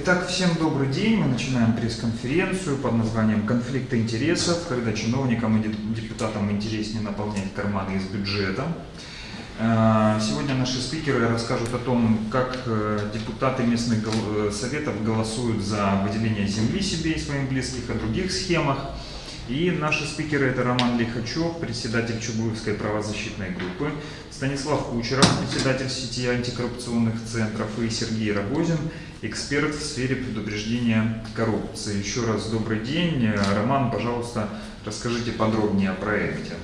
Итак, всем добрый день. Мы начинаем пресс-конференцию под названием «Конфликты интересов», когда чиновникам и депутатам интереснее наполнять карманы из бюджета. Э, сегодня наши спикеры расскажут о том, как э, депутаты местных э, советов голосуют за выделение земли себе и своим близких, о других схемах. И наши спикеры это Роман Лихачев, председатель Чугуевской правозащитной группы, Станислав Кучеров, председатель сети антикоррупционных центров и Сергей Рогозин, эксперт в сфере предупреждения коррупции. Еще раз добрый день. Роман, пожалуйста, расскажите подробнее о проекте.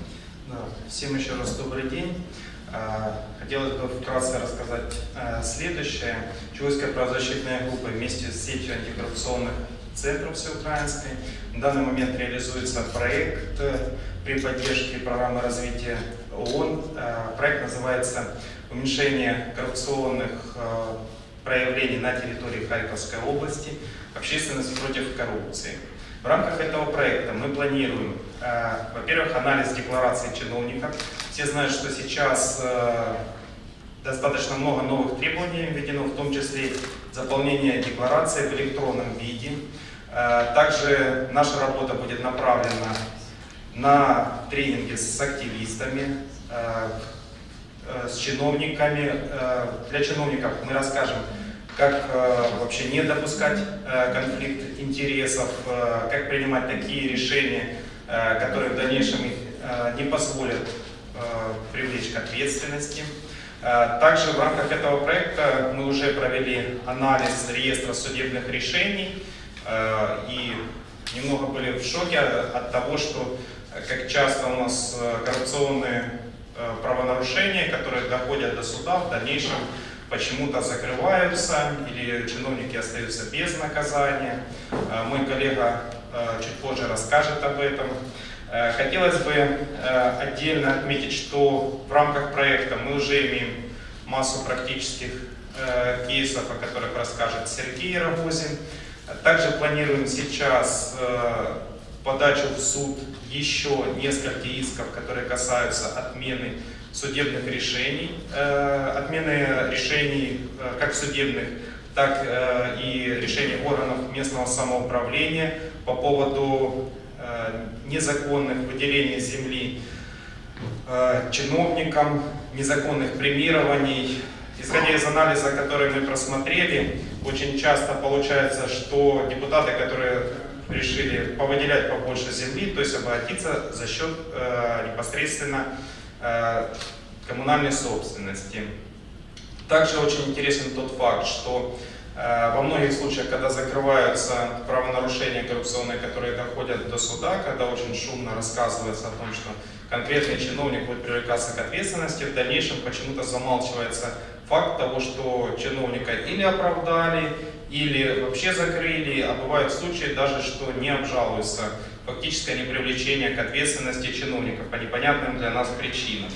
Да, всем еще раз добрый день. А, хотелось бы вкратце рассказать а, следующее. Чугуевская правозащитная группа вместе с сетью антикоррупционных центров всеукраинской. В данный момент реализуется проект э, при поддержке программы развития ООН. Э, проект называется «Уменьшение коррупционных э, проявлений на территории Харьковской области. Общественность против коррупции». В рамках этого проекта мы планируем, во-первых, анализ деклараций чиновников. Все знают, что сейчас достаточно много новых требований введено, в том числе заполнение декларации в электронном виде. Э, также наша работа будет направлена на тренинги с активистами, э, э, с чиновниками. Для чиновников мы расскажем, как вообще не допускать конфликт интересов, как принимать такие решения, которые в дальнейшем их не позволят привлечь к ответственности. Также в рамках этого проекта мы уже провели анализ реестра судебных решений, Э, и немного были в шоке от того, что э, как часто у нас э, коррупционные правонарушения, которые доходят до суда, в дальнейшем почему-то закрываются или чиновники остаются без наказания. Мой коллега чуть позже расскажет об этом. Хотелось бы отдельно отметить, что в рамках проекта мы уже имеем массу практических кейсов, о которых расскажет Сергей Рогозин. Также планируем сейчас э, подачу в суд еще несколько исков, которые касаются отмены судебных решений, э, отмены решений э, как судебных, так и решений органов местного самоуправления по поводу незаконных выделений земли чиновникам, незаконных премирований, Исходя из анализа, который мы просмотрели, очень часто получается, что депутаты, которые решили повыделять побольше земли, то есть обогатиться за счет э, непосредственно э, коммунальной собственности. Также очень интересен тот факт, что э, во многих случаях, когда закрываются правонарушения коррупционные, которые доходят до суда, когда очень шумно рассказывается о том, что конкретный чиновник будет привлекаться к ответственности, в дальнейшем почему-то замалчивается факт того, что чиновника или оправдали, или вообще закрыли, а бывают случаи даже, что не обжалуются фактическое непривлечение к ответственности чиновников по непонятным для нас причинам.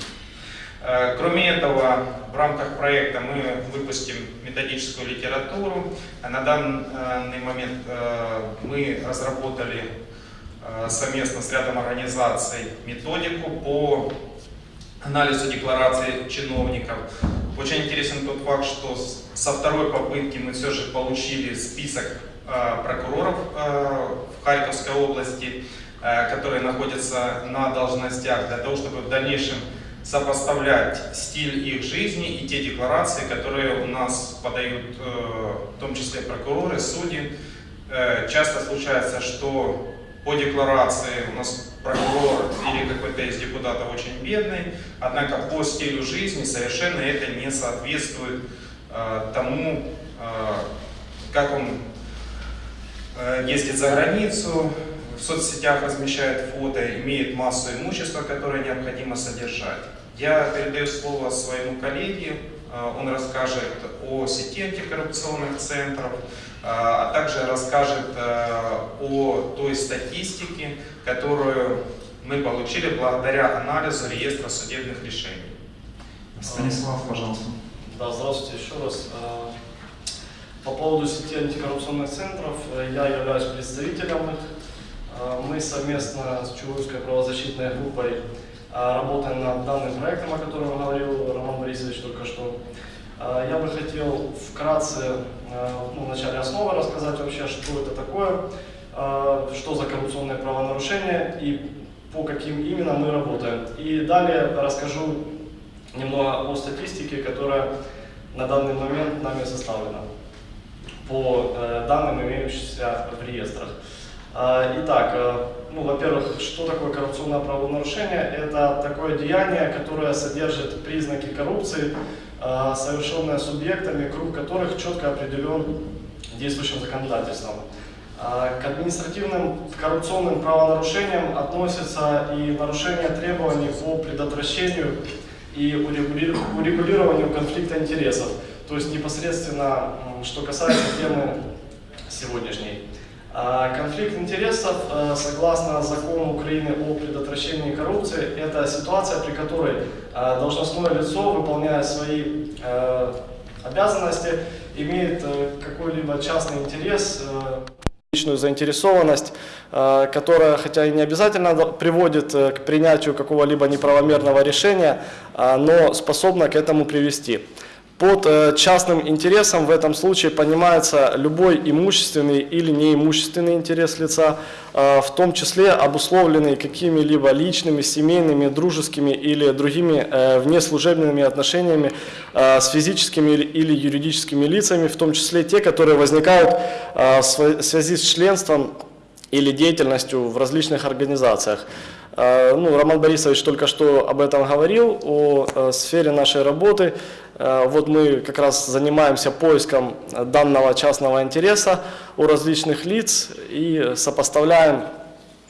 Э, кроме этого, в рамках проекта мы выпустим методическую литературу. На данный момент э, мы разработали э, совместно с рядом организаций методику по анализу деклараций чиновников. Очень интересен тот факт, что со второй попытки мы все же получили список э, прокуроров э, в Харьковской области, э, которые находятся на должностях, для того, чтобы в дальнейшем сопоставлять стиль их жизни и те декларации, которые у нас подают, в том числе прокуроры, судьи. Часто случается, что по декларации у нас прокурор или какой-то из депутатов очень бедный, однако по стилю жизни совершенно это не соответствует э, тому, э, как он э, ездит за границу, в соцсетях размещает фото, имеет массу имущества, которое необходимо содержать. Я передаю слово своему коллеге, он расскажет о сети антикоррупционных центров, а, а также расскажет э, о той статистике, которую мы получили благодаря анализу реестра судебных решений. Станислав, пожалуйста. Да, здравствуйте еще раз. А, по поводу сети антикоррупционных центров, э, я являюсь представителем их. А, мы совместно с Чугуевской правозащитной группой работаем над данным проектом, о котором говорил Роман Борисович только что. А, Я бы хотел вкратце, э, ну, вначале основы рассказать вообще, что это такое, а, что за коррупционные правонарушения и по каким именно мы работаем. И далее расскажу немного о статистике, которая на данный момент нами составлена по э, данным, имеющимся в реестрах. А, Итак, э, ну, во-первых, что такое коррупционное правонарушение? Это такое деяние, которое содержит признаки коррупции, э, совершенное субъектами, круг которых четко определен действующим законодательством. А, К административным коррупционным правонарушениям относятся и нарушение требований по предотвращению и урегули- урегулированию конфликта интересов, то есть непосредственно, что касается темы сегодняшней. А, Конфликт интересов, э, согласно закону Украины о предотвращении коррупции, это ситуация, при которой э, должностное лицо, выполняя свои обязанности, имеет э, какой-либо частный интерес, э, личную заинтересованность, которая, хотя и не обязательно приводит э, к принятию какого-либо неправомерного решения, а, но способна к этому привести. Под э, частным интересом. В этом случае понимается любой имущественный или неимущественный интерес лица, э, в том числе обусловленный какими-либо личными, семейными, дружескими или другими э, внеслужебными отношениями с физическими или- юридическими лицами, в том числе те, которые возникают в связи с членством или деятельностью в различных организациях. Э, Ну, Роман Борисович только что об этом говорил, о э, сфере нашей работы. Э, Вот мы как раз занимаемся поиском данного частного интереса у различных лиц и сопоставляем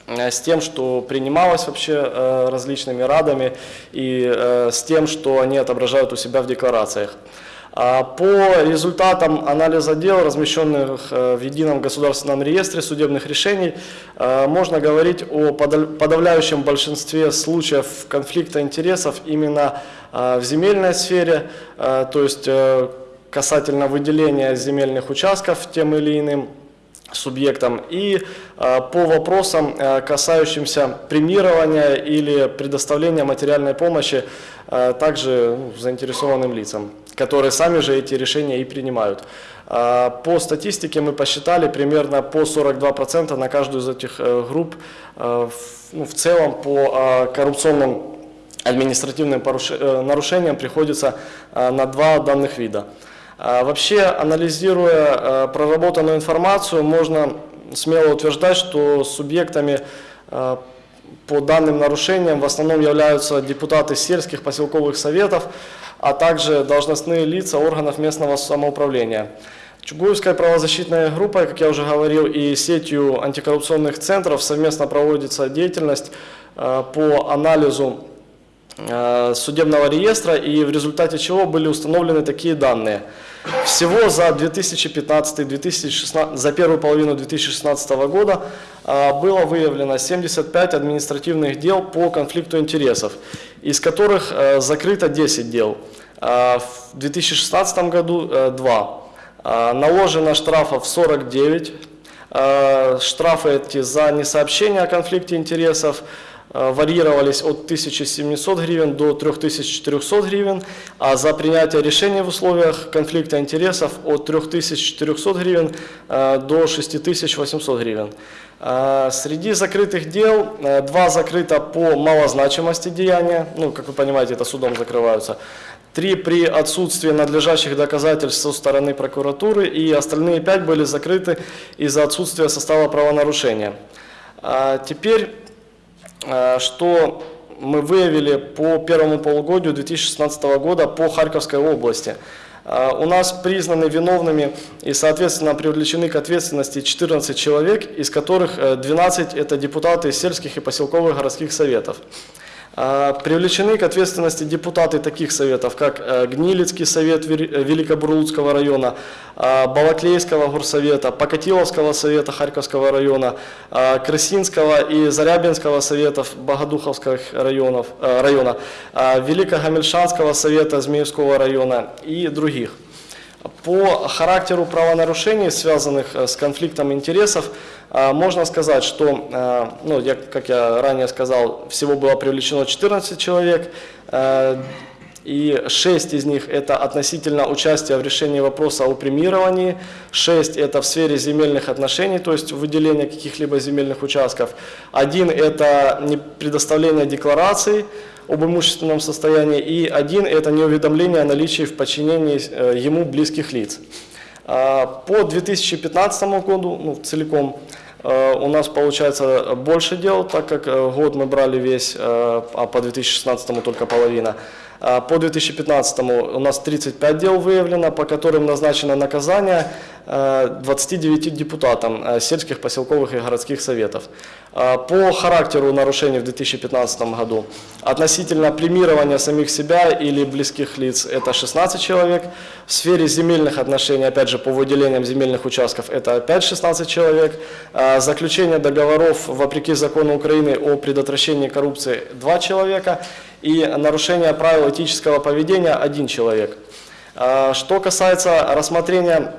с тем, что принималось вообще различными радами и с тем, что они отображают у себя в декларациях. А По результатам анализа дел, размещенных э, в едином государственном реестре судебных решений, э, можно говорить о подавляющем большинстве случаев конфликта интересов именно э, в земельной сфере, то есть касательно выделения земельных участков тем или иным субъектам и э, по вопросам, э, касающимся премирования или предоставления материальной помощи э, также ну, заинтересованным лицам, которые сами же эти решения и принимают. А, По статистике мы посчитали примерно по 42% на каждую из этих э, групп в- ну, в целом по э, коррупционным административным нарушениям приходится на два данных вида. А, Вообще, анализируя э, проработанную информацию, можно смело утверждать, что субъектами э, по данным нарушениям в основном являются депутаты сельских поселковых советов, а также должностные лица органов местного самоуправления. Чугуевская правозащитная группа, как я уже говорил, и сетью антикоррупционных центров совместно проводится деятельность по анализу судебного реестра, и в результате чего были установлены такие данные. Всего за 2015-2016, за первую половину 2016 года э, было выявлено 75 административных дел по конфликту интересов, из которых э, закрыто 10 дел. Э, В 2016 году 2. Наложено штрафов 49. Э, Штрафы эти за несообщение о конфликте интересов э, варьировались от 1700 гривен до 3400 гривен, а за принятие решений в условиях конфликта интересов от 3400 гривен э, до 6800 гривен. Э, Среди закрытых дел э, два закрыто по малозначимости деяния, ну, как вы понимаете, это судом закрываются, три при отсутствии надлежащих доказательств со стороны прокуратуры и остальные пять были закрыты из-за отсутствия состава правонарушения. Теперь, э, что мы выявили по первому полугодию 2016 года по Харьковской области. Э, У нас признаны виновными и, соответственно, привлечены к ответственности 14 человек, из которых э, 12 это депутаты сельских и поселковых городских советов. А, Привлечены к ответственности депутаты таких советов, как э, Гнилицкий совет э, Великобурлуцкого района, а, Балаклейского горсовета, Покатиловского совета Харьковского района, а, Красинского и Зарябинского советов Богодуховских районов, э, района, Великогамельшанского совета Змеевского района и других. По характеру правонарушений, связанных э, с конфликтом интересов, э, можно сказать, что, э, ну, я, как я ранее сказал, всего было привлечено 14 человек. И 6 из них это относительно участия в решении вопроса о премировании, 6 это в сфере земельных отношений, то есть выделение каких-либо земельных участков, один это предоставление деклараций об имущественном состоянии, и один это неуведомление о наличии в подчинении э, ему близких лиц. А, По 2015 году ну, целиком э, у нас получается больше дел, так как э, год мы брали весь, а по 2016 только половина. А По 2015 у нас 35 дел выявлено, по которым назначено наказание э, 29 депутатам сельских, поселковых и городских советов. А По характеру нарушений в 2015 году относительно премирования самих себя или близких лиц это 16 человек. В сфере земельных отношений, опять же, по выделениям земельных участков это опять 16 человек. А Заключение договоров вопреки закону Украины о предотвращении коррупции 2 человека. И нарушение правил этического поведения один человек. А Что касается рассмотрения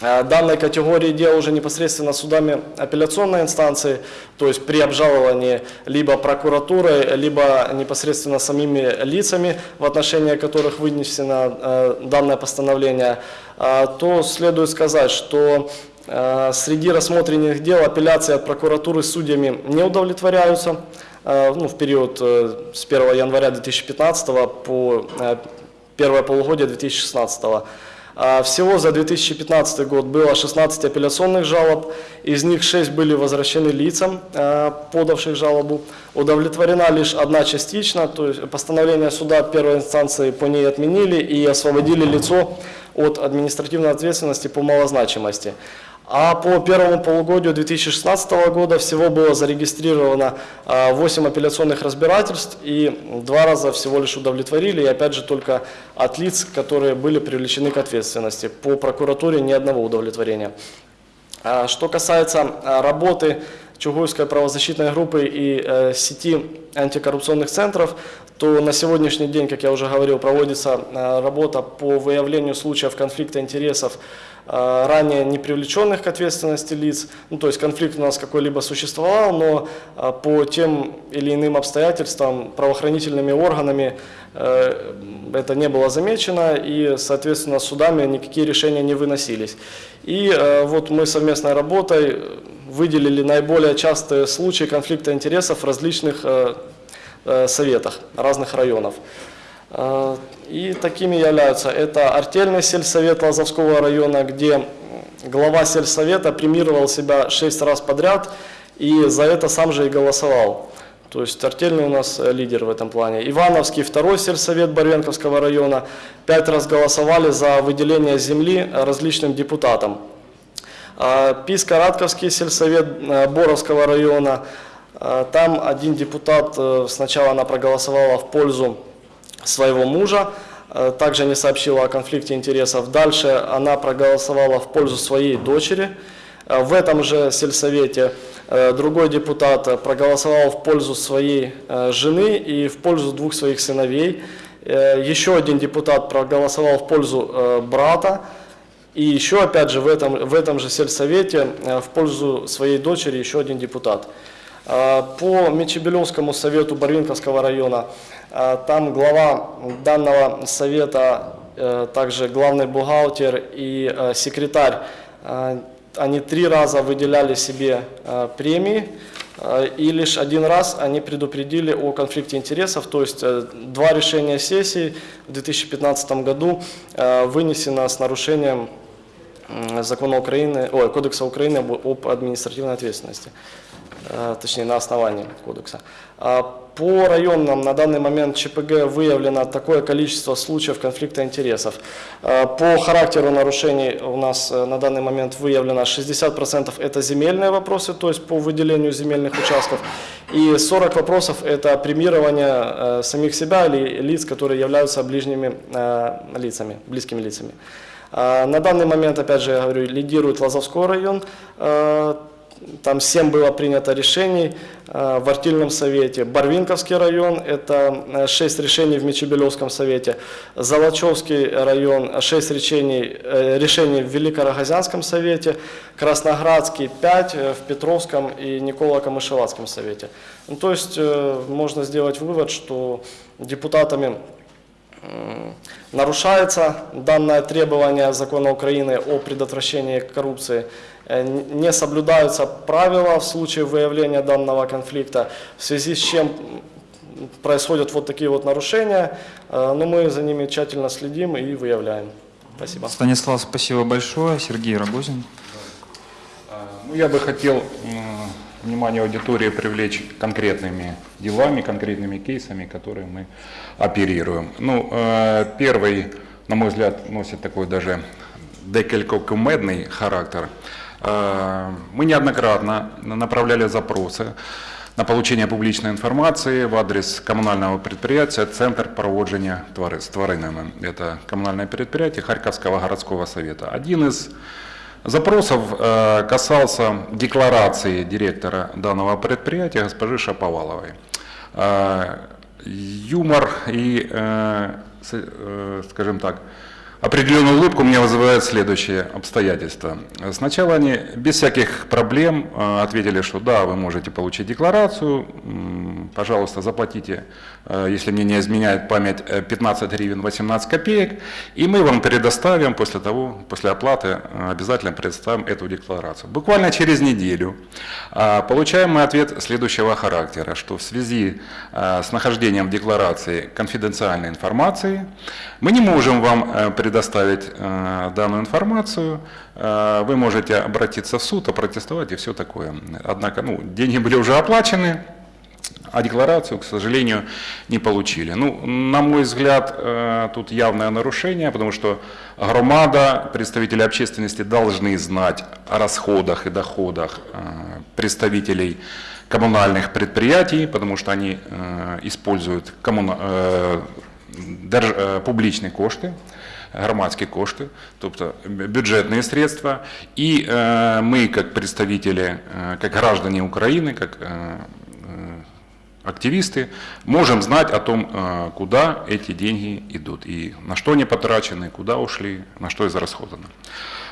данной категории дел уже непосредственно судами апелляционной инстанции, то есть при обжаловании либо прокуратурой, либо непосредственно самими лицами, в отношении которых вынесено э, данное постановление, а, то следует сказать, что э, среди рассмотренных дел апелляции от прокуратуры судьями не удовлетворяются. Э, ну, в период э, с 1 января 2015 по э, первое полугодие 2016 а Всего за 2015 год было 16 апелляционных жалоб, из них 6 были возвращены лицам, э, подавших жалобу. Удовлетворена лишь одна частично, то есть постановление суда первой инстанции по ней отменили и освободили лицо от административной ответственности по малозначимости. А по первому полугодию 2016 года всего было зарегистрировано а, 8 апелляционных разбирательств и два раза всего лишь удовлетворили, и опять же только от лиц, которые были привлечены к ответственности. По прокуратуре ни одного удовлетворения. А, Что касается а, работы Чугуевской правозащитной группы и э, сети антикоррупционных центров, то на сегодняшний день, как я уже говорил, проводится э, работа по выявлению случаев конфликта интересов э, ранее не привлеченных к ответственности лиц. Ну, то есть конфликт у нас какой-либо существовал, но э, по тем или иным обстоятельствам правоохранительными органами э, это не было замечено и, соответственно, судами никакие решения не выносились. И э, вот мы совместной работой выделили наиболее частые случаи конфликта интересов в различных э, э, советах разных районов. Э, И такими являются это артельный сельсовет Лазовского района, где глава сельсовета премировал себя шесть раз подряд и за это сам же и голосовал. То есть артельный у нас лидер в этом плане. Ивановский второй сельсовет Барвенковского района пять раз голосовали за выделение земли различным депутатам. А, Писка-Радковский сельсовет э, Боровского района, а, там один депутат, э, сначала она проголосовала в пользу своего мужа, э, также не сообщила о конфликте интересов. Дальше она проголосовала в пользу своей дочери. В этом же сельсовете э, другой депутат проголосовал в пользу своей жены и в пользу двух своих сыновей. Еще один депутат проголосовал в пользу брата. И еще, опять же, в этом, в этом же сельсовете э, в пользу своей дочери еще один депутат. А, По Мечебелевскому совету Барвинковского района, а, там глава данного совета, э, также главный бухгалтер и э, секретарь, они три раза выделяли себе премии, и лишь один раз они предупредили о конфликте интересов, то есть два решения сессии в 2015 году вынесено с нарушением закона Украины, ой, Кодекса Украины об, административной ответственности, э, точнее на основании кодекса. А По районам на данный момент ЧПГ выявлено такое количество случаев конфликта интересов. Э, По характеру нарушений у нас э, на данный момент выявлено 60% это земельные вопросы, то есть по выделению земельных участков, и 40 вопросов это премирование самих себя или лиц, которые являются ближними лицами, близкими лицами. А, На данный момент, опять же, я говорю, лидирует Лазовской район. А, Там 7 было принято решений а, в Артильном совете. Барвинковский район, это 6 решений в Мечебелевском совете. Золочевский район, 6 решений, э, решений в Великорогозянском совете. Красноградский 5 э, в Петровском и Николо-Камышеватском совете. Ну, то есть э, можно сделать вывод, что депутатами нарушается данное требование закона Украины о предотвращении коррупции, э, не соблюдаются правила в случае выявления данного конфликта, в связи с чем происходят вот такие вот нарушения, э, но мы за ними тщательно следим и выявляем. Спасибо. Станислав, спасибо большое. Сергей Рогозин. Ну, я бы хотел внимание аудитории привлечь конкретными делами, конкретными кейсами, которые мы оперируем. Ну, э, первый, на мой взгляд, носит такой даже декілько кумедный характер. Э, Мы неоднократно направляли запросы на получение публичной информации в адрес коммунального предприятия «Центр проводження твари- з тваринами». Это коммунальное предприятие Харьковского городского совета. Один из Запросов э, касался декларации директора данного предприятия госпожи Шаповаловой. Э, Юмор и, э, скажем так, определенную улыбку мне вызывает следующее обстоятельство. Сначала они без всяких проблем э, ответили, что да, вы можете получить декларацию, пожалуйста, заплатите, э, если мне не изменяет память, э, 15 гривен 18 копеек, и мы вам предоставим после того, после оплаты э, обязательно представим эту декларацию. Буквально через неделю э, получаем мы ответ следующего характера, что в связи э, с нахождением в декларации конфиденциальной информации мы не можем вам э, предоставить э, данную информацию, Э, вы можете обратиться в суд, опротестовать и все такое. Однако ну, деньги были уже оплачены, а декларацию, к сожалению, не получили. Ну, на мой взгляд, тут явное нарушение, потому что громада, представители общественности должны знать о расходах и доходах представителей коммунальных предприятий, потому что они используют коммуна- публічні кошти, громадські кошти, тобто бю- бюджетні средства. І е, ми, як представители, е, як граждане України, як е, е, активисты, можем знать о том, э, куда эти деньги идут и на что они потрачены, куда ушли, на что израсходовано.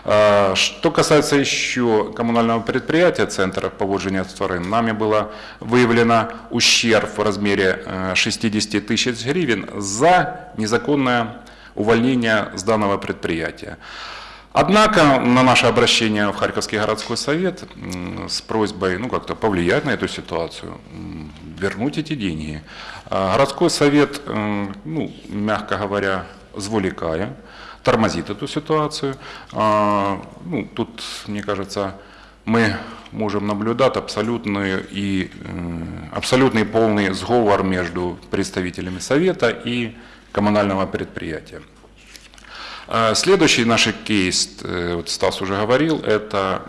Э, Что касается еще коммунального предприятия Центра поводжения с нами было выявлено ущерб в размере э, 60 тысяч гривен за незаконное увольнение с данного предприятия. Однако на наше обращение в Харьковский городской совет с просьбой ну, как-то повлиять на эту ситуацию, вернуть эти деньги, а, городской совет, м, ну, мягко говоря, зволикая, тормозит эту ситуацию. А, Ну, тут, мне кажется, мы можем наблюдать абсолютный и э, абсолютный полный сговор между представителями совета и коммунального предприятия. А, Следующий наш кейс, э, вот Стас уже говорил, это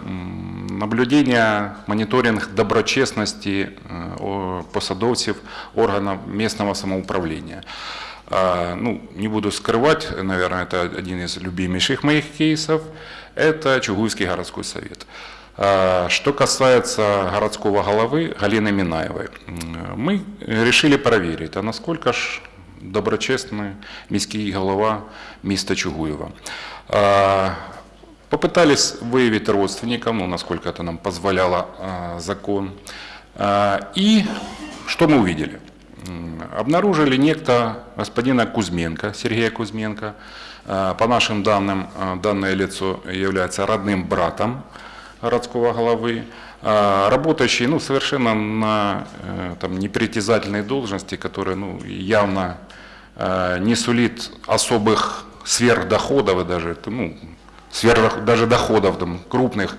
наблюдение, мониторинг доброчесности э, посадовцев органов местного самоуправления. А, Ну, не буду скрывать, наверное, это один из любимейших моих кейсов, это Чугуйский городской совет. А, Что касается городского головы Галины Минаевой, м, мы решили проверить, а насколько ж доброчесний міський голова міста Чугуєва. А, Попытались выявить родственников, ну, насколько это нам позволяла а, закон. А, И что мы увидели? Обнаружили некто господина Кузьменко, Сергея Кузьменко. А, По нашим данным, а, данное лицо является родным братом городского головы, а, работающий ну, совершенно на э, там, непритязательной должности, которая ну, явно э, не сулит особых сверхдоходов и даже, ну, сверх, даже доходов там, крупных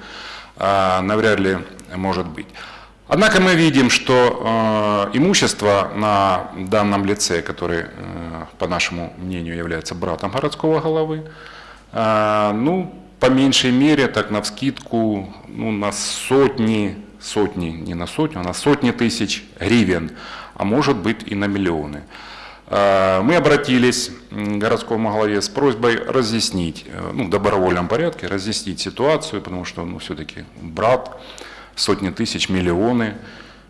а, навряд ли может быть. Однако мы видим, что э, имущество на данном лице, который, э, по нашему мнению, является братом городского головы, э, ну, по меньшей мере, так на вскидку, ну, на сотни, сотни, не на сотню, а на сотни тысяч гривен, а может быть и на миллионы. Э, Мы обратились к городскому главе с просьбой разъяснить, э, ну, в добровольном порядке, разъяснить ситуацию, потому что, ну, все-таки брат, сотни тысяч, миллионы,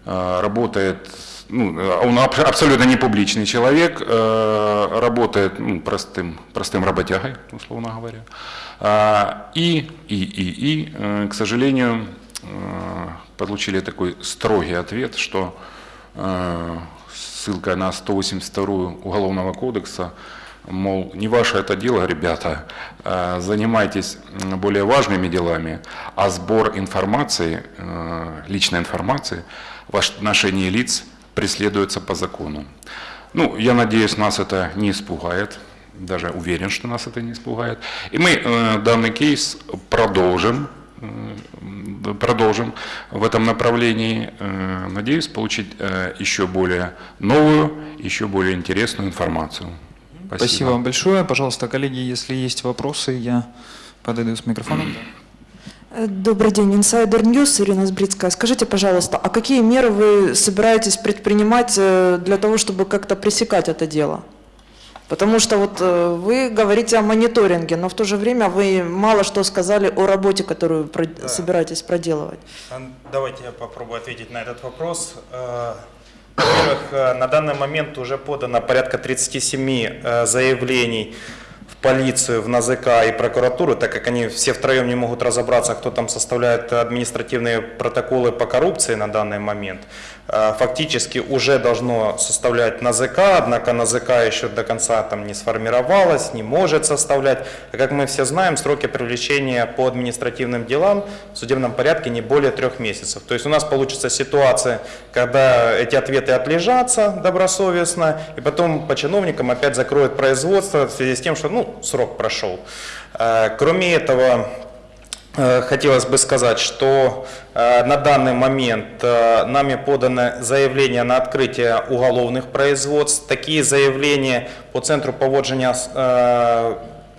э, работает, ну, э, он аб- абсолютно не публичный человек, э, работает ну, простым, простым работягой, условно говоря. И, и, и, и, к сожалению, получили такой строгий ответ, что ссылка на 182 Уголовного кодекса мол, не ваше это дело, ребята, э, занимайтесь более важными делами, а сбор информации, э, личной информации в отношении лиц преследуется по закону. Ну, я надеюсь, нас это не испугает, даже уверен, что нас это не испугает. И мы э, данный кейс продолжим, продолжим в этом направлении. Надеюсь получить еще более новую, еще более интересную информацию. Спасибо. вам большое. Пожалуйста, коллеги, если есть вопросы, я подойду с микрофоном. Э, Добрый день, Insider News, Ирина Сбрицкая. Скажите, пожалуйста, а какие меры вы собираетесь предпринимать э, для того, чтобы как-то пресекать это дело? Потому что вот э, вы говорите о мониторинге, но в то же время вы мало что сказали о работе, которую Да. собираетесь проделывать. Давайте я попробую ответить на этот вопрос. Во-первых, э, на данный момент уже подано порядка 37 э, заявлений полицию, в НАЗК и прокуратуру, так как они все втроем не могут разобраться, кто там составляет административные протоколы по коррупции на данный момент. Э, Фактически уже должно составлять НАЗК, однако НАЗК еще до конца там не сформировалась, не может составлять. А как мы все знаем, сроки привлечения по административным делам в судебном порядке не более трех месяцев. То есть у нас получится ситуация, когда эти ответы отлежатся добросовестно, и потом по чиновникам опять закроют производство в связи с тем, что ну, срок прошел. Э, Кроме этого, Э, Хотелось бы сказать, что э, на данный момент нами подано заявление на открытие уголовных производств. Такие заявления по центру е,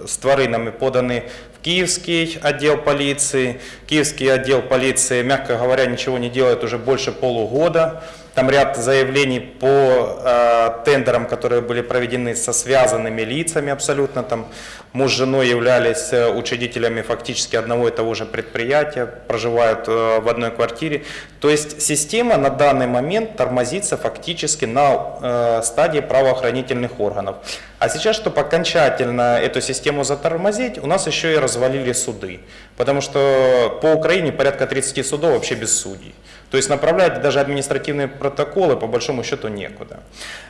з тваринами подані в Киевский отдел полиции. Киевский отдел полиции, мягко говоря, ничего не делает уже больше полугода. Там ряд заявлений по э, тендерам, которые были проведены со связанными лицами абсолютно. Там муж с женой являлись э, учредителями фактически одного и того же предприятия, проживают э, в одной квартире. То есть система на данный момент тормозится фактически на э, стадии правоохранительных органов. А сейчас, чтобы окончательно эту систему затормозить, у нас еще и развалили суды. Потому что по Украине порядка 30 судов вообще без судей. То есть направлять даже административные протоколы по большому счету некуда.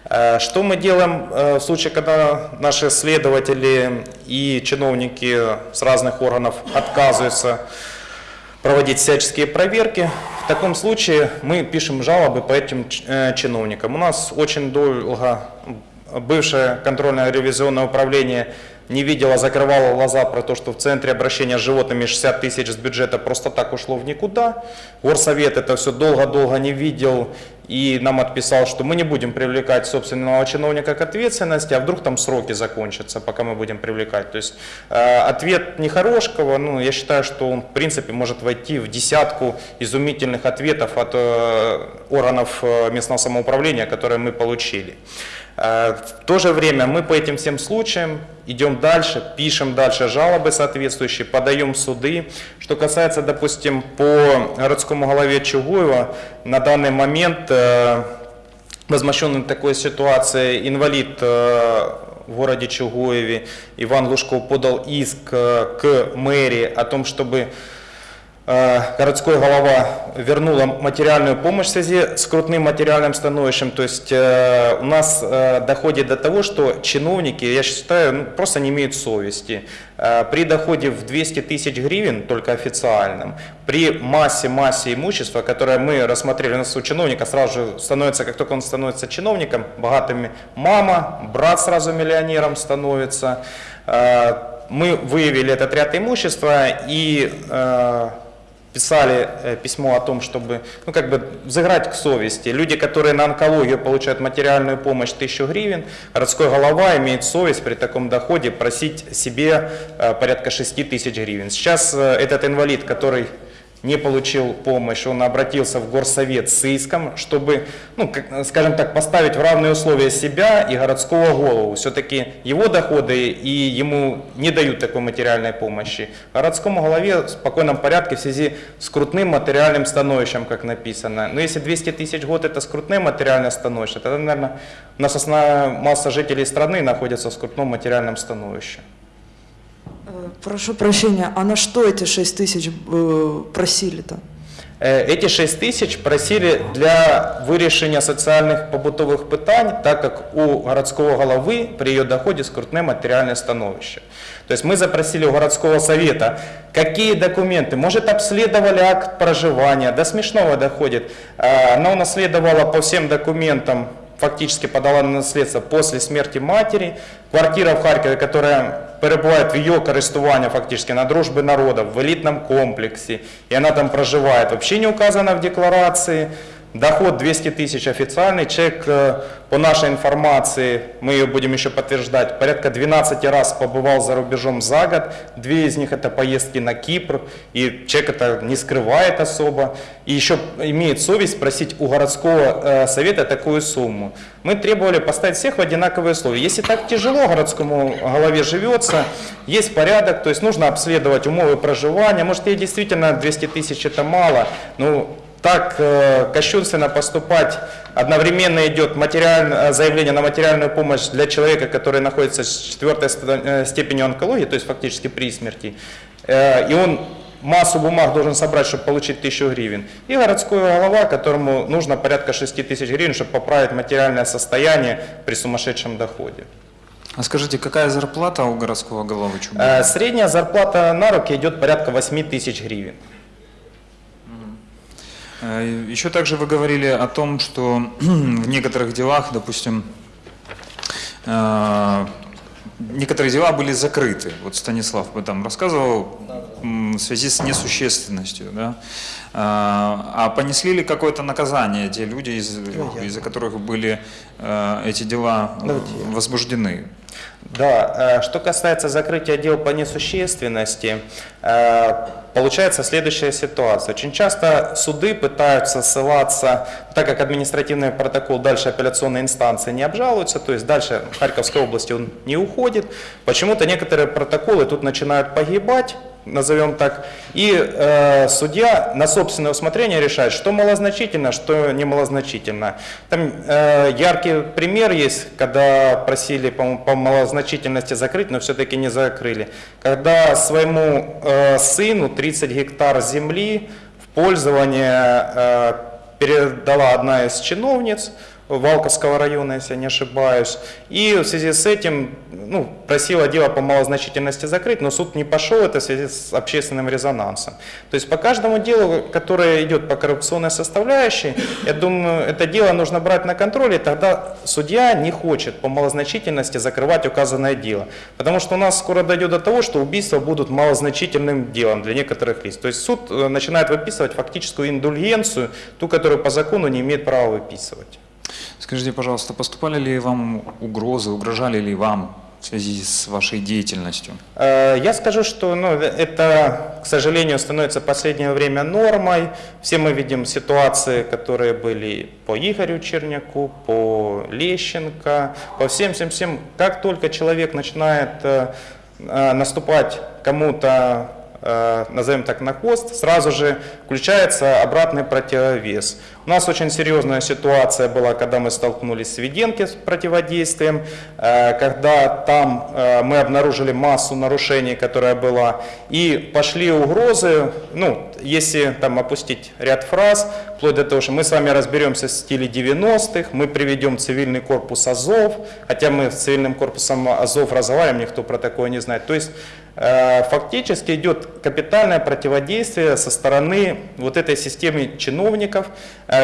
Э, Что мы делаем э, в случае, когда наши следователи и чиновники с разных органов отказываются проводить всяческие проверки. В таком случае мы пишем жалобы по этим э, чиновникам. У нас очень долго бывшее контрольное ревизионное управление не видело, закрывало глаза про то, что в центре обращения с животными 60 тысяч с бюджета просто так ушло в никуда. Горсовет это все долго-долго не видел и нам отписал, что мы не будем привлекать собственного чиновника к ответственности, а вдруг там сроки закончатся, пока мы будем привлекать. То есть э, ответ Нехорошкого, ну, я считаю, что он в принципе может войти в десятку изумительных ответов от э, органов э, местного самоуправления, которые мы получили. Э, В то же время мы по этим всем случаям идем дальше, пишем дальше жалобы соответствующие, подаем суды. Что касается, допустим, по городскому голове Чугуева, на данный момент э, возмущенный такой ситуацией инвалид э, в городе Чугуеве Иван Лужков подал иск э, к мэрии о том, чтобы городской голова вернула материальную помощь в связи с крутным материальным становищем. То есть э, у нас э, доходит до того, что чиновники, я считаю, ну, просто не имеют совести. Э, При доходе в 200 тысяч гривен, только официальном, при массе-массе имущества, которое мы рассмотрели, у нас у чиновника сразу же становится, как только он становится чиновником, богатыми мама, брат сразу миллионером становится. Э, Мы выявили этот ряд имущества и э, писали э, письмо о том, чтобы ну, как бы взыграть к совести. Люди, которые на онкологию получают материальную помощь 1000 гривен, городской голова имеет совесть при таком доходе просить себе э, порядка 6 тысяч гривен. Сейчас э, этот инвалид, который не получил помощь, он обратился в горсовет с иском, чтобы, ну, скажем так, поставить в равные условия себя и городского голову. Все-таки его доходы и ему не дают такой материальной помощи. Городскому голове в спокойном порядке в связи с крутным материальным становищем, как написано. Но если 200 тысяч год это скрутное материальное становище, тогда, наверное, у нас основная масса жителей страны находится в скрутном материальном становище. Э, Прошу прощения, а на что эти 6 тысяч э, просили-то? Е, Эти 6 тысяч просили для вирішення соціальних побутових питань, так как у городского головы при ее доходе скрутне материальное становище. То есть мы запросили у городского совета, какие документы, может обследовали акт проживания, до смешного доходит. Э, Она унаследовала по всем документам фактически подала на наследство после смерти матери. Квартира в Харькове, которая перебувает в ее користування фактически на дружбе народов, в элитном комплексе, и она там проживает, вообще не указана в декларации. Доход 200 тысяч официальный, человек, э, по нашей информации, мы ее будем еще подтверждать, порядка 12 раз побывал за рубежом за год, две из них это поездки на Кипр, и человек это не скрывает особо, и еще имеет совесть просить у городского э, совета такую сумму. Мы требовали поставить всех в одинаковые условия. Если так тяжело городскому голове живется, есть порядок, то есть нужно обследовать умовы проживания, может ей действительно 200 тысяч это мало, но так э, кощунственно поступать. Одновременно идет материаль- э, заявление на материальную помощь для человека, который находится с четвертой э, степенью онкологии, то есть фактически при смерти. Э, И он массу бумаг должен собрать, чтобы получить тысячу гривен. И городской голова, которому нужно порядка 6 тысяч гривен, чтобы поправить материальное состояние при сумасшедшем доходе. А скажите, какая зарплата у городского головы? Э, Средняя зарплата на руки идет порядка 8 тысяч гривен. Э, Еще также вы говорили о том, что в некоторых делах, допустим, э, некоторые дела были закрыты. Вот Станислав об этом рассказывал в связи с несущественностью. Да? А а понесли ли какое-то наказание те люди, из- из-за которых были э, эти дела э, возбуждены? Да, э, что касается закрытия дел по несущественности, э, получается следующая ситуация. Очень часто суды пытаются ссылаться, так как административный протокол дальше апелляционной инстанции не обжалуется, то есть дальше в Харьковской области он не уходит, почему-то некоторые протоколы тут начинают погибать, назовем так, и э, судья на собственное усмотрение решает, что малозначительно, что не малозначительно. Там э, яркий пример есть, когда просили по, по малозначительности закрыть, но все-таки не закрыли. Когда своему э, сыну 30 гектар земли в пользование э, передала одна из чиновниц, Валковского района, если я не ошибаюсь. И в связи с этим ну, просила дело по малозначительности закрыть, но суд не пошел, это в связи с общественным резонансом. То есть по каждому делу, которое идет по коррупционной составляющей, я думаю, это дело нужно брать на контроль, и тогда судья не хочет по малозначительности закрывать указанное дело. Потому что у нас скоро дойдет до того, что убийства будут малозначительным делом для некоторых лиц. То есть суд э, начинает выписывать фактическую индульгенцию, ту, которую по закону не имеет права выписывать. Скажите, пожалуйста, поступали ли вам угрозы, угрожали ли вам в связи с вашей деятельностью? Э, Я скажу, что ну, это, к сожалению, становится в последнее время нормой. Все мы видим ситуации, которые были по Игорю Черняку, по Лещенко, по всем-всем-всем. Как только человек начинает э, э, наступать кому-то, назовем так, на хвост, сразу же включается обратный противовес. У нас очень серьезная ситуация была, когда мы столкнулись с Веденки с противодействием, э, когда там э, мы обнаружили массу нарушений, которая была, и пошли угрозы, ну, если там опустить ряд фраз, вплоть до того, что мы с вами разберемся в стиле 90-х, мы приведем цивильный корпус Азов, хотя мы с цивильным корпусом Азов разговариваем, никто про такое не знает. То есть э, фактически идет капитальное противодействие со стороны вот этой системы чиновников,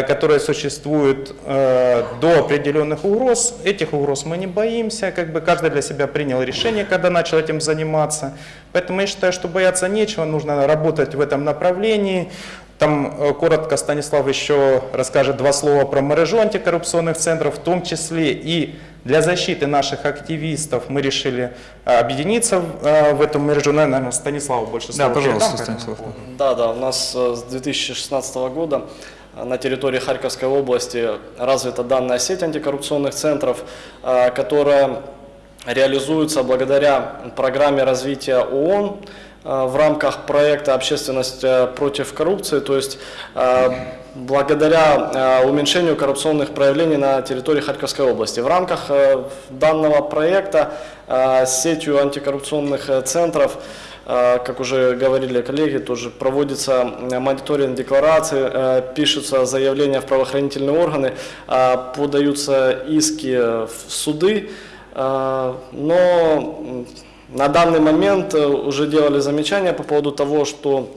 которые существуют э, до определенных угроз. Этих угроз мы не боимся, как бы каждый для себя принял решение, когда начал этим заниматься. Поэтому я считаю, что бояться нечего, нужно работать в этом направлении. Там э, коротко Станислав еще расскажет два слова про мережу антикоррупционных центров, в том числе и для защиты наших активистов мы решили э, объединиться в, э, эту мережу. Наверное, Станиславу больше Да, пожалуйста, Станислав. Да, да, у нас э, с 2016 года э, на территории Харьковской области развита данная сеть антикоррупционных центров, э, которая реализуется благодаря программе развития ООН, в рамках проекта «Общественность э, против коррупции», то есть э, благодаря э, уменьшению коррупционных проявлений на территории Харьковской области. В рамках э, данного проекта э, сетью антикоррупционных э, центров э, как уже говорили коллеги, тоже проводится э, мониторинг деклараций, э, пишутся заявления в правоохранительные органы, э, подаются иски в суды, э, но на данный момент э, уже делали замечания по поводу того, что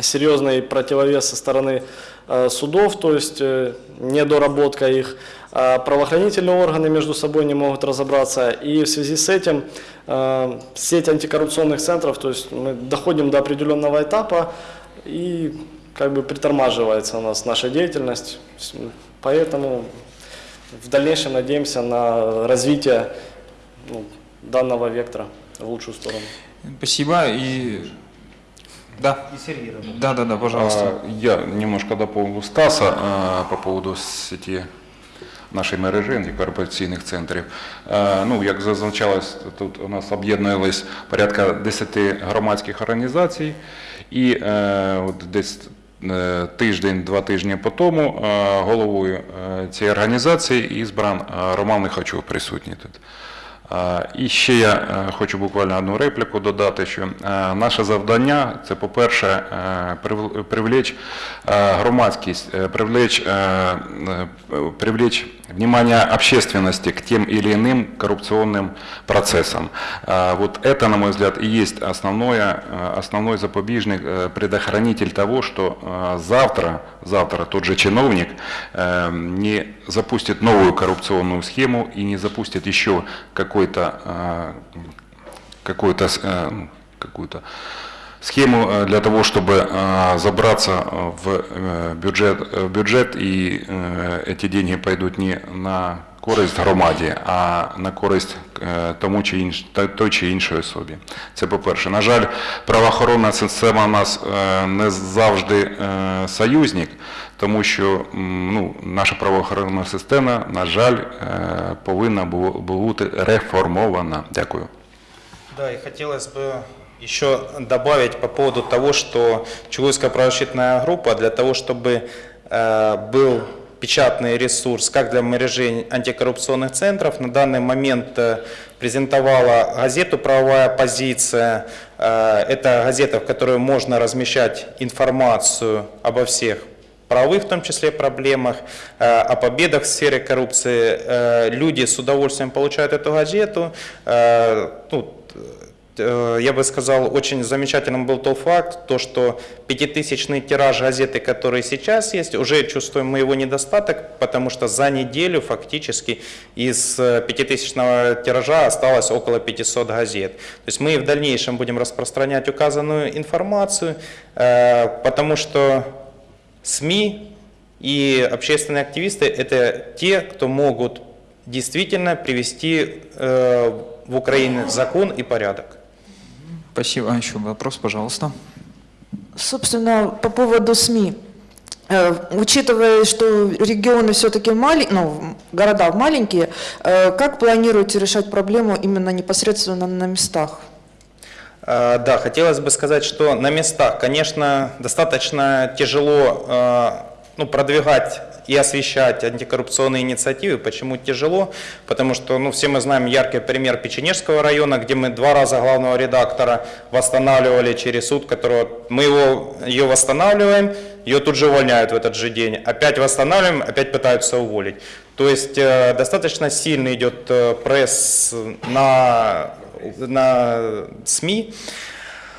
серьезный противовес со стороны э, судов, то есть э, недоработка их, а правоохранительные органы между собой не могут разобраться, и в связи с этим сеть антикоррупционных центров, то есть мы доходим до определенного этапа и как бы притормаживается у нас наша деятельность, поэтому в дальнейшем надеемся на развитие ну, данного вектора в лучшую сторону. Спасибо. И да. Да, да, да, пожалуйста. Я немножко дополню Стаса по поводу сеті нашої мережі антикорупційних центрів. Ну, як зазначалось, тут у нас об'єднувались порядка 10 громадських організацій, і е, от десь е, тиждень-два тижні по тому е, головою цієї організації ізбран е, Роман Лихачов присутній тут. Е, І ще я е, хочу буквально одну репліку додати, що е, наше завдання це, по-перше, е, прив- привлечь е, громадськість, е, привлечь, е, е, привлечь внимание общественности к тем или иным коррупционным процессам. Э, Вот это, на мой взгляд, и есть основное, э, основной запобежник, э, предохранитель того, что э, завтра, завтра тот же чиновник э, не запустит новую коррупционную схему и не запустит еще какой-то э, какой-то э, ну, какую-то схему э, для того, чтобы э, забраться э, в э, бюджет, в бюджет и э, эти деньги пойдут не на користь громаді, а на користь е, тому чи інш, та- той чи іншої особі. Це по-перше. На жаль, правоохоронна система у нас е, не завжди е, союзник, тому що м, ну, наша правоохоронна система, на жаль, е, повинна бу- бути реформована. Дякую. Да, и хотелось бы еще добавить по поводу того, что Чугуйская правозащитная группа для того, чтобы э, был печатный ресурс как для мережи антикоррупционных центров, на данный момент э, презентовала газету «Правовая позиция». Э, это газета, в которой можно размещать информацию обо всех правовых, в том числе, проблемах, э, о победах в сфере коррупции. Люди с удовольствием получают эту газету. Ну, я бы сказал, очень замечательным был тот факт, то, что пятитысячный тираж газеты, который сейчас есть, уже чувствуем мы его недостаток, потому что за неделю фактически из э, пятитысячного тиража осталось около 500 газет. То есть мы и в дальнейшем будем распространять указанную информацию, э, потому что СМИ и общественные активисты – это те, кто могут действительно привести э, в Украине закон и порядок. Спасибо. А еще вопрос, пожалуйста. Собственно, по поводу СМИ. Э, Учитывая, что регионы все-таки маленькие, ну, города маленькие, э, как планируете решать проблему именно непосредственно на местах? Э, Да, хотелось бы сказать, что на местах, конечно, достаточно тяжело ну, продвигать и освещать антикоррупционные инициативы. Почему тяжело? Потому что ну, все мы знаем яркий пример Печенежского района, где мы два раза главного редактора восстанавливали через суд, которого мы его, ее восстанавливаем, ее тут же увольняют в этот же день. Опять восстанавливаем, опять пытаются уволить. То есть э, достаточно сильно идет э, пресс на, на СМИ.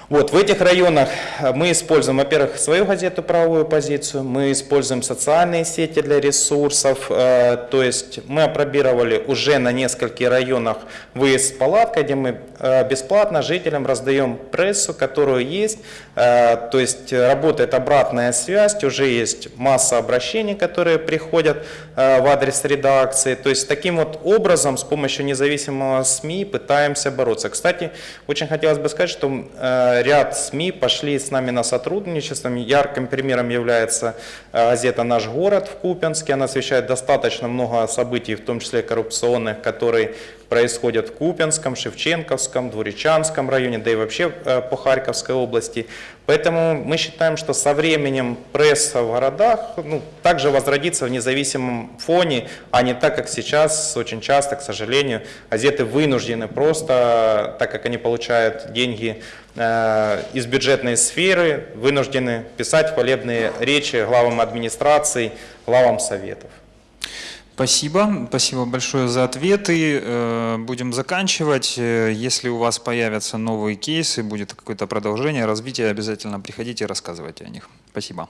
Вот, в этих районах э, мы используем, во-первых, свою газету «Правовую позицию», мы используем социальные сети для ресурсов, э, то есть мы опробировали уже на нескольких районах выезд с палаткой, где мы э, бесплатно жителям раздаем прессу, которую есть, э, то есть работает обратная связь, уже есть масса обращений, которые приходят э, в адрес редакции, то есть таким вот образом с помощью независимого СМИ пытаемся бороться. Кстати, очень хотелось бы сказать, что э, ряд СМИ пошли с нами на сотрудничество. Ярким примером является э, газета «Наш город» в Купянске. Она освещает достаточно много событий, в том числе коррупционных, которые происходят в Купянском, Шевченковском, Двуречанском районе, да и вообще э, по Харьковской области. Поэтому мы считаем, что со временем пресса в городах ну, также возродится в независимом фоне, а не так, как сейчас очень часто, к сожалению, газеты вынуждены просто, так как они получают деньги э, из бюджетной сферы, вынуждены писать хвалебные речи главам администраций, главам советов. Спасибо, спасибо большое за ответы. Э, Будем заканчивать. Э, Если у вас появятся новые кейсы, будет какое-то продолжение, развитие, обязательно приходите и рассказывайте о них. Спасибо.